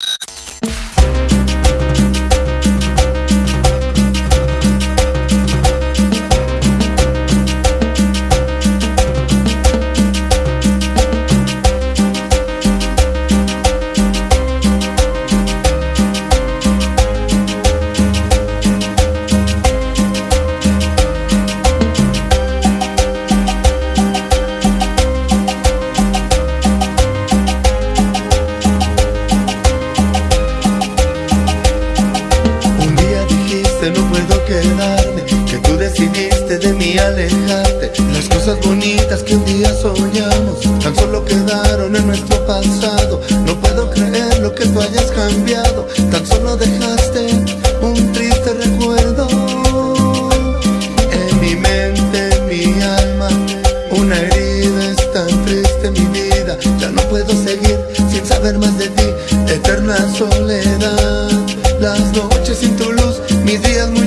you alejarte. Las cosas bonitas que un día soñamos Tan solo quedaron en nuestro pasado. No puedo creer lo que tú hayas cambiado Tan solo dejaste un triste recuerdo En mi mente, en mi alma. Una herida es tan triste mi vida Ya no puedo seguir sin saber más de ti. Eterna soledad Las noches sin tu luz Mis días muy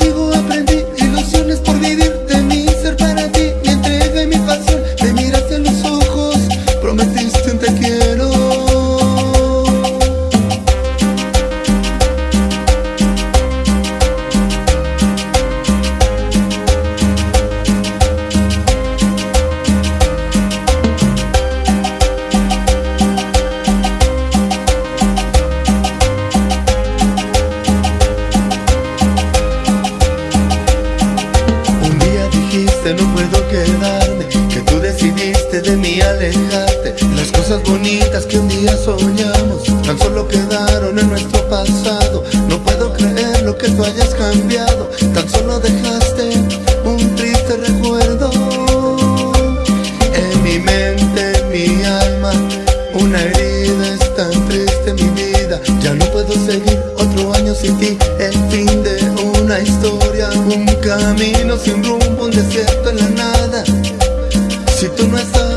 quedarme Que tú decidiste de mí alejarte. Las cosas bonitas que un día soñamos Tan solo quedaron en nuestro pasado. No puedo creer lo que tú hayas cambiado Tan solo dejaste un triste recuerdo. En mi mente, en mi alma Una herida es tan triste mi vida. Ya no puedo seguir otro año sin ti El fin de una historia camino sin rumbo, un desierto en la nada. Si tú no estás